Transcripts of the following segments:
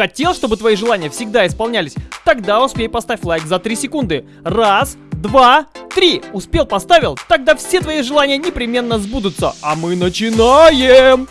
Хотел, чтобы твои желания всегда исполнялись? Тогда успей поставь лайк за 3 секунды. Раз, два, три. Успел, поставил? Тогда все твои желания непременно сбудутся. А мы начинаем!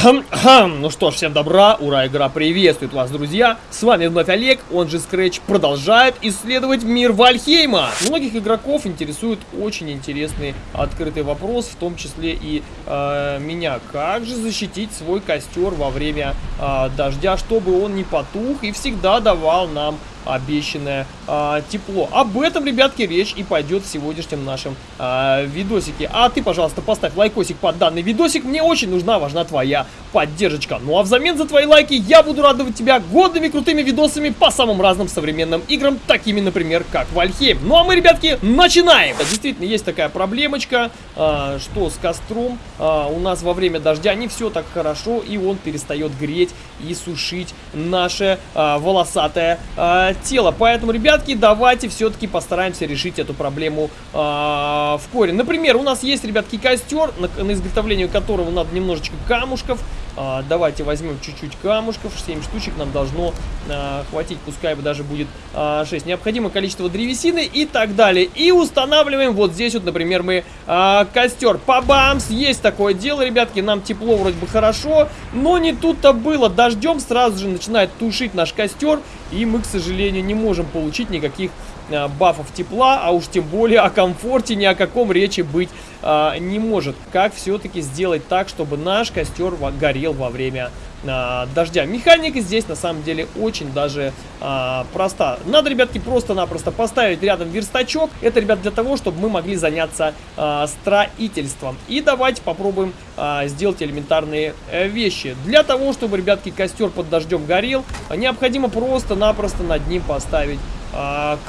Хм, ну что ж, всем добра, ура, игра приветствует вас, друзья. С вами вновь Олег, он же Scratch, продолжает исследовать мир Вальхейма. Многих игроков интересует очень интересный открытый вопрос, в том числе и э, меня. Как же защитить свой костер во время э, дождя, чтобы он не потух и всегда давал нам обещанное а, тепло. Об этом, ребятки, речь и пойдет в сегодняшнем нашем а, видосике. А ты, пожалуйста, поставь лайкосик под данный видосик. Мне очень нужна, важна твоя поддержка. Ну а взамен за твои лайки я буду радовать тебя годными крутыми видосами по самым разным современным играм, такими, например, как Вальхейм. Ну а мы, ребятки, начинаем! Действительно, есть такая проблемочка, а, что с костром а, у нас во время дождя не все так хорошо, и он перестает греть и сушить наше а, волосатое а, тело. Поэтому, ребятки, давайте все-таки постараемся решить эту проблему а, в корень. Например, у нас есть, ребятки, костер, на, на изготовление которого надо немножечко камушков. А, давайте возьмем чуть-чуть камушков, 7 штучек нам должно а, хватить, пускай даже будет а, 6. Необходимое количество древесины и так далее. И устанавливаем вот здесь вот, например, мы а, костер. Па-бамс! Есть такое дело, ребятки, нам тепло вроде бы хорошо, но не тут-то было. Дождем сразу же начинает тушить наш костер, и мы, к сожалению, не можем получить никаких а, бафов тепла, а уж тем более о комфорте ни о каком речи быть а, не может. Как все-таки сделать так, чтобы наш костер горел во время а, дождя. Механика здесь на самом деле очень даже а, проста. Надо, ребятки, просто-напросто поставить рядом верстачок. Это, ребят, для того, чтобы мы могли заняться а, строительством. И давайте попробуем а, сделать элементарные а, вещи. Для того, чтобы, ребятки, костер под дождем горел, необходимо просто-напросто над ним поставить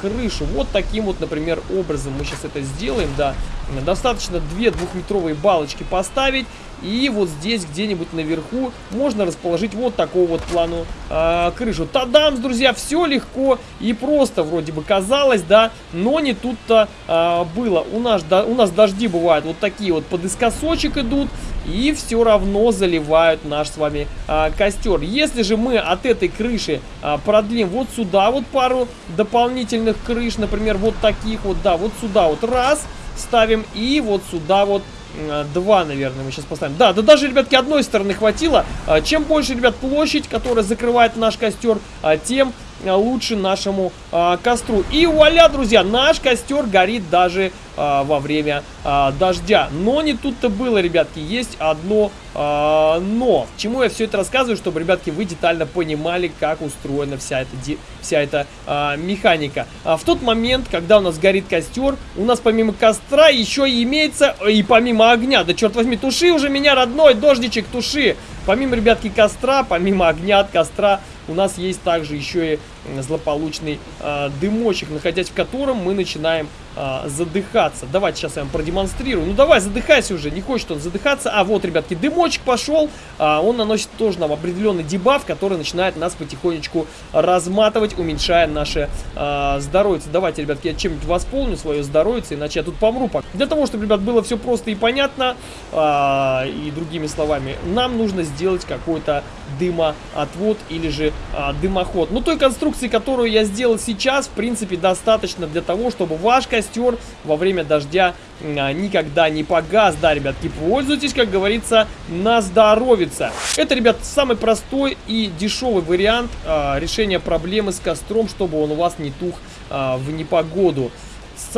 крышу. Вот таким вот, например, образом мы сейчас это сделаем, да. Достаточно две двухметровые балочки поставить. И вот здесь где-нибудь наверху можно расположить вот такого вот плану э, крышу. Тадам, друзья, все легко и просто вроде бы казалось, да, но не тут-то э, было. У нас, да, у нас дожди бывают вот такие вот подыскосочек идут и все равно заливают наш с вами а, костер. Если же мы от этой крыши а, продлим вот сюда вот пару дополнительных крыш, например, вот таких вот, да, вот сюда вот раз ставим и вот сюда вот Два, наверное, мы сейчас поставим. Да, да даже, ребятки, одной стороны хватило. А, чем больше, ребят, площадь, которая закрывает наш костер, а, тем лучше нашему а, костру. И вуаля, друзья, наш костер горит даже а, во время а, дождя. Но не тут-то было, ребятки, есть одно а, но. Чему я все это рассказываю, чтобы, ребятки, вы детально понимали, как устроена вся эта, вся эта а, механика. А, в тот момент, когда у нас горит костер, у нас помимо костра еще имеется, и помимо огня, да черт возьми, туши уже меня, родной, дождичек, туши. Помимо, ребятки, костра, помимо огня от костра, у нас есть также еще и злополучный э, дымочек, находясь в котором мы начинаем э, задыхаться. Давайте сейчас я вам продемонстрирую. Ну давай, задыхайся уже, не хочет он задыхаться. А вот, ребятки, дымочек пошел. Э, он наносит тоже нам определенный дебаф, который начинает нас потихонечку разматывать, уменьшая наше э, здоровье. Давайте, ребятки, я чем-нибудь восполню свое здоровье, иначе я тут помру. Для того, чтобы, ребят, было все просто и понятно, э, и другими словами, нам нужно сделать какой-то дымоотвод или же э, дымоход. Ну, той конструкции конструкции, которую я сделал сейчас, в принципе, достаточно для того, чтобы ваш костер во время дождя а, никогда не погас. Да, ребятки, пользуйтесь, как говорится, на здоровица. Это, ребят, самый простой и дешевый вариант а, решения проблемы с костром, чтобы он у вас не тух а, в непогоду.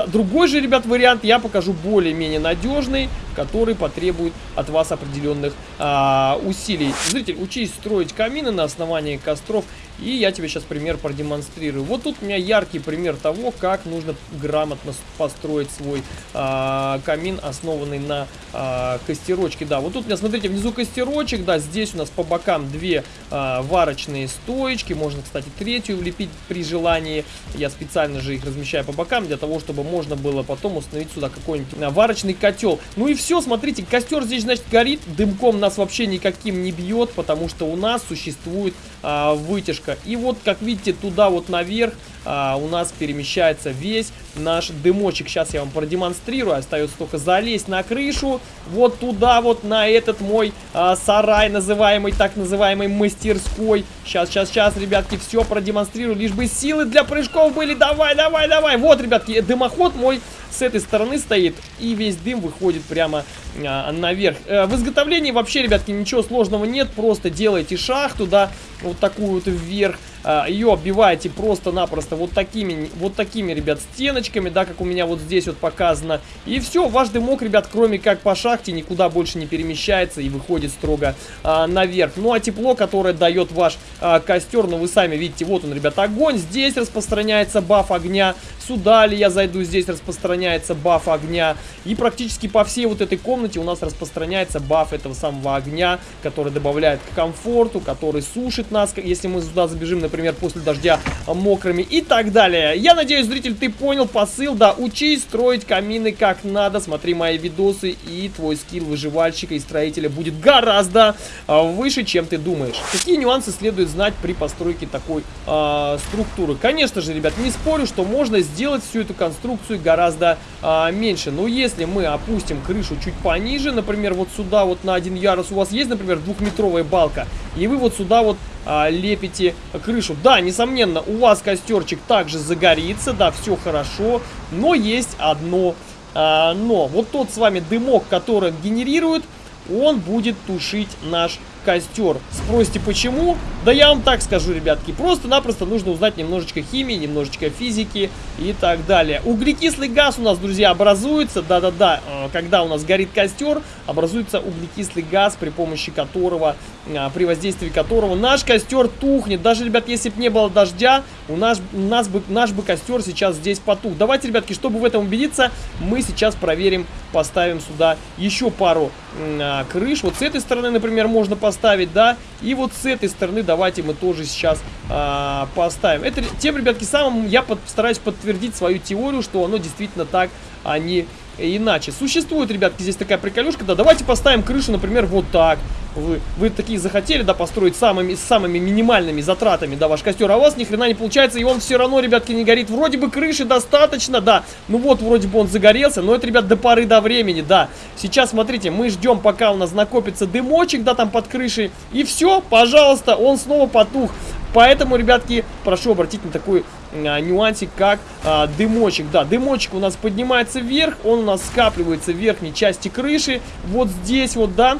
Другой же, ребят, вариант я покажу более-менее надежный, который потребует от вас определенных а, усилий. Зритель, учись строить камины на основании костров, и я тебе сейчас пример продемонстрирую. Вот тут у меня яркий пример того, как нужно грамотно построить свой а, камин, основанный на а, костерочке. Да, вот тут у меня, смотрите, внизу костерочек, да, здесь у нас по бокам две а, варочные стоечки, можно, кстати, третью влепить при желании. Я специально же их размещаю по бокам, для того, чтобы можно было потом установить сюда какой-нибудь а, варочный котел. Ну и все, смотрите, костер здесь, значит, горит, дымком нас вообще никаким не бьет, потому что у нас существует а, вытяжка. И вот, как видите, туда вот наверх а, у нас перемещается весь наш дымочек. Сейчас я вам продемонстрирую. Остается только залезть на крышу. Вот туда вот, на этот мой а, сарай, называемый, так называемый мастерской. Сейчас, сейчас, сейчас, ребятки, все продемонстрирую. Лишь бы силы для прыжков были. Давай, давай, давай. Вот, ребятки, дымоход мой с этой стороны стоит. И весь дым выходит прямо наверх. А, в изготовлении вообще, ребятки, ничего сложного нет. Просто делайте шахту, да, вот такую вот вверх. А, ее оббиваете просто-напросто вот такими, вот такими, ребят, стеночками, да, как у меня вот здесь вот показано. И все, ваш дымок, ребят, кроме как по шахте, никуда больше не перемещается и выходит строго а, наверх. Ну, а тепло, которое дает ваш а, костер, ну, вы сами видите, вот он, ребят, огонь. Здесь распространяется баф огня. Сюда ли я зайду, здесь распространяется баф огня. И практически по всей вот этой комнате у нас распространяется баф этого самого огня, который добавляет к комфорту, который сушит нас, если мы сюда забежим, например, после дождя мокрыми и так далее. Я надеюсь, зритель, ты понял посыл, да, учись строить камины как надо, смотри мои видосы, и твой скилл выживальщика и строителя будет гораздо а, выше, чем ты думаешь. Какие нюансы следует знать при постройке такой а, структуры? Конечно же, ребят, не спорю, что можно сделать всю эту конструкцию гораздо а, меньше, но если мы опустим крышу чуть пониже, например, вот сюда вот на один ярус у вас есть, например, двухметровая балка, и вы вот сюда вот а, лепите крышу. Да, несомненно, у вас костерчик также загорится, да, все хорошо, но есть одно а, но. Вот тот с вами дымок, который генерирует, он будет тушить наш костер. Спросите, почему? Да я вам так скажу, ребятки. Просто-напросто нужно узнать немножечко химии, немножечко физики и так далее. Углекислый газ у нас, друзья, образуется. Да-да-да, э, когда у нас горит костер, образуется углекислый газ, при помощи которого, э, при воздействии которого наш костер тухнет. Даже, ребят, если бы не было дождя, у нас, у нас бы, наш бы костер сейчас здесь потух. Давайте, ребятки, чтобы в этом убедиться, мы сейчас проверим, поставим сюда еще пару э, крыш. Вот с этой стороны, например, можно поставить да. И вот с этой стороны давайте мы тоже сейчас а, поставим. Это тем, ребятки, самым я постараюсь подтвердить свою теорию, что оно действительно так, а не иначе. Существует, ребятки, здесь такая приколюшка, да, давайте поставим крышу, например, вот так. Вы, вы такие захотели, да, построить самыми, самыми минимальными затратами, да, ваш костер, а у вас ни хрена не получается, и он все равно, ребятки, не горит. Вроде бы крыши достаточно, да, ну вот, вроде бы он загорелся, но это, ребят, до поры до времени, да. Сейчас, смотрите, мы ждем, пока у нас накопится дымочек, да, там под крышей, и все, пожалуйста, он снова потух. Поэтому, ребятки, прошу обратить на такой а, нюансик, как а, дымочек. Да, дымочек у нас поднимается вверх, он у нас скапливается в верхней части крыши. Вот здесь вот, да,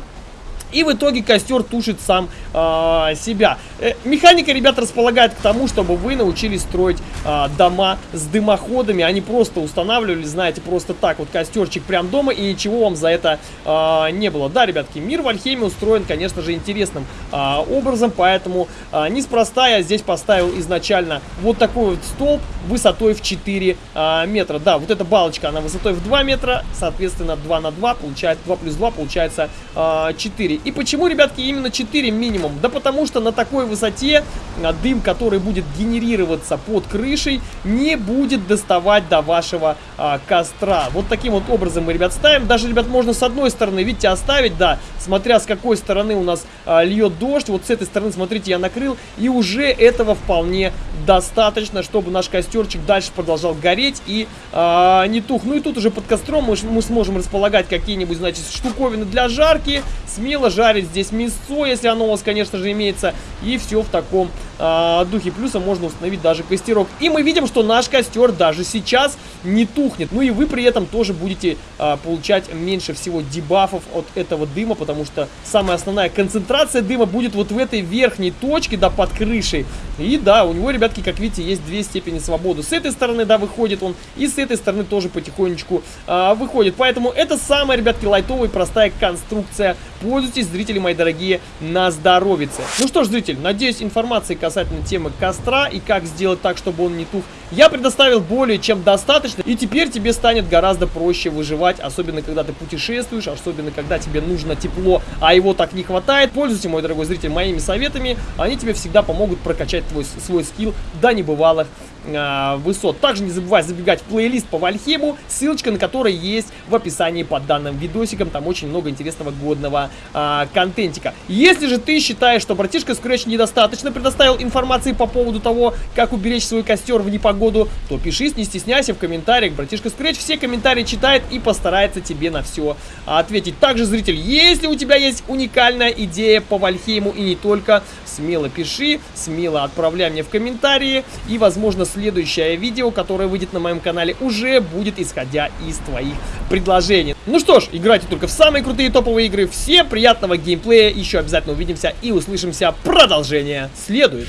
и в итоге костер тушит сам э, себя. Э, механика, ребят, располагает к тому, чтобы вы научились строить э, дома с дымоходами, не просто устанавливали, знаете, просто так вот костерчик прям дома и ничего вам за это э, не было. Да, ребятки, мир в Альхеме устроен, конечно же, интересным э, образом, поэтому э, неспроста я здесь поставил изначально вот такой вот столб высотой в 4 э, метра. Да, вот эта балочка, она высотой в 2 метра, соответственно, 2 на 2 получается, 2 плюс 2 получается э, 4. И почему, ребятки, именно 4 минимум? Да потому что на такой высоте а, дым, который будет генерироваться под крышей, не будет доставать до вашего а, костра. Вот таким вот образом мы, ребят, ставим. Даже, ребят, можно с одной стороны, видите, оставить, да, смотря с какой стороны у нас а, льет дождь. Вот с этой стороны, смотрите, я накрыл. И уже этого вполне достаточно, чтобы наш костерчик дальше продолжал гореть и а, не тух. Ну и тут уже под костром мы, мы сможем располагать какие-нибудь, значит, штуковины для жарки. Смело жарить здесь мясо, если оно у вас, конечно же, имеется. И все в таком э, духе. Плюсом можно установить даже костерок. И мы видим, что наш костер даже сейчас не тухнет. Ну и вы при этом тоже будете э, получать меньше всего дебафов от этого дыма, потому что самая основная концентрация дыма будет вот в этой верхней точке, да, под крышей. И да, у него, ребятки, как видите, есть две степени свободы. С этой стороны, да, выходит он, и с этой стороны тоже потихонечку э, выходит. Поэтому это самая, ребятки, лайтовая простая конструкция. Пользуйтесь, зрители мои дорогие, на здоровице. Ну что ж, зритель, надеюсь, информации касательно темы костра и как сделать так, чтобы он не тух, я предоставил более чем достаточно. И теперь тебе станет гораздо проще выживать, особенно когда ты путешествуешь, особенно когда тебе нужно тепло, а его так не хватает. Пользуйся, мой дорогой зритель, моими советами. Они тебе всегда помогут прокачать твой, свой скилл до небывалых э, высот. Также не забывай забегать в плейлист по Вальхему, ссылочка на который есть в описании под данным видосиком. Там очень много интересного годного э, контентика. Если же ты считаешь, что братишка Scratch недостаточно предоставил информации по поводу того, как уберечь свой костер в непогоду, то пиши, не стесняйся в комментариях. Братишка Scratch все комментарии читает и постарается тебе на все ответить. Также, зритель, если у тебя есть уникальная идея по Вальхейму и не только, смело пиши, смело отправляй мне в комментарии. И, возможно, следующее видео, которое выйдет на моем канале, уже будет исходя из твоих предложений. Ну что ж, играйте только в самые крутые топовые игры. Всем приятного геймплея, еще обязательно увидимся и услышимся. Продолжение следует.